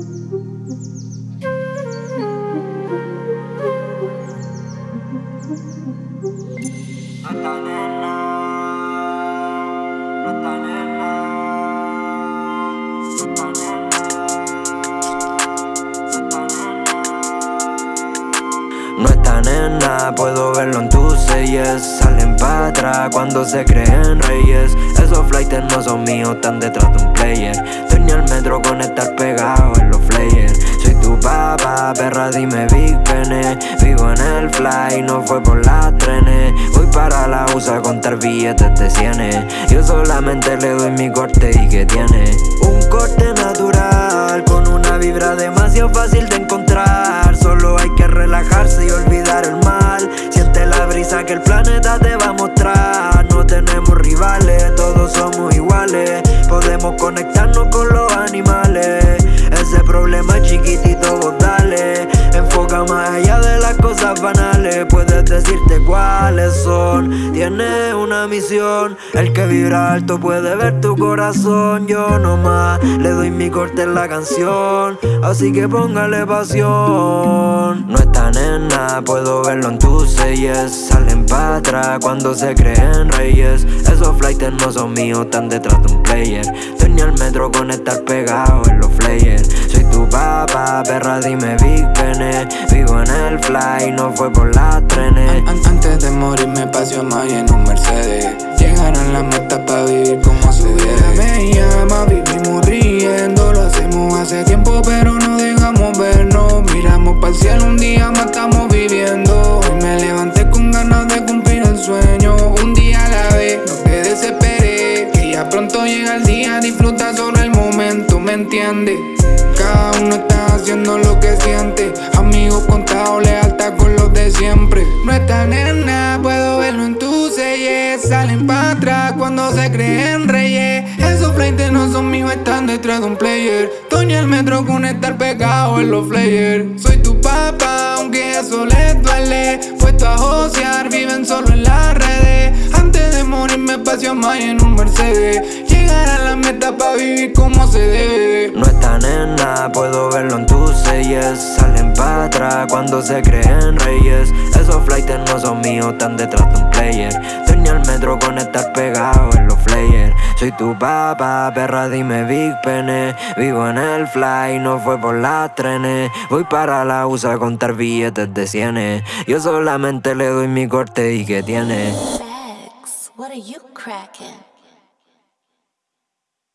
No están en nada, puedo verlo en tus selles Salen para atrás cuando se creen reyes. Esos flights no son míos, están detrás de un player. Tenía el metro con estar pegado perra dime Big Pene Vivo en el fly, no fue por las trenes Voy para la USA a contar billetes de cienes Yo solamente le doy mi corte y que tiene. Un corte natural con una vibra demasiado fácil de encontrar. Solo hay que relajarse y olvidar el mal. Siente la brisa que el planeta te va a mostrar. No tenemos rivales, todos somos iguales. Podemos conectarnos cosas banales Puedes decirte cuáles son. Tienes una misión El que vibra alto puede ver tu corazón. Yo nomás le doy mi corte en la canción Así que póngale pasión. No están en nada, puedo verlo en tus selles Salen para atrás cuando se creen reyes. Esos flights no son míos, están detrás de un player. Tenía el metro con estar pegado en los flyers tu papá, perra dime Big Pene Vivo en el fly, no fue por las trenes Antes de morir me pasó más en un Mercedes. Llegaron las metas para vivir como se debe. Me llama, vivimos riendo Lo hacemos hace tiempo pero no dejamos vernos. Miramos para el cielo un día más estamos viviendo. Hoy me levanté con ganas de cumplir el sueño. Un día a la vez, no te desesperé Que ya pronto llega el día, disfruta solo el momento, ¿me entiendes? Está haciendo lo que siente. Amigos contados, lealtad con los de siempre. No están en nada, puedo verlo en tus selles Salen para atrás cuando se creen reyes. Esos flights no son míos, están detrás de un player. Toño el metro con estar pegado en los flyers. Soy tu papá, aunque eso les duele. Puesto a josear, viven solo en las redes. Antes de morir me pasé más en un Mercedes. Llegar a la meta para vivir como se debe. No están en nada, puedo verlo en tus Salen para atrás cuando se creen reyes. Esos flights no son míos, están detrás de un player. Tenía el metro con estar pegado en los flyers. Soy tu papá, perra dime Big Pene. Vivo en el fly, no fue por las trenes. Voy para la USA a contar billetes de cienes. Yo solamente le doy mi corte y que tiene. What are you cracking?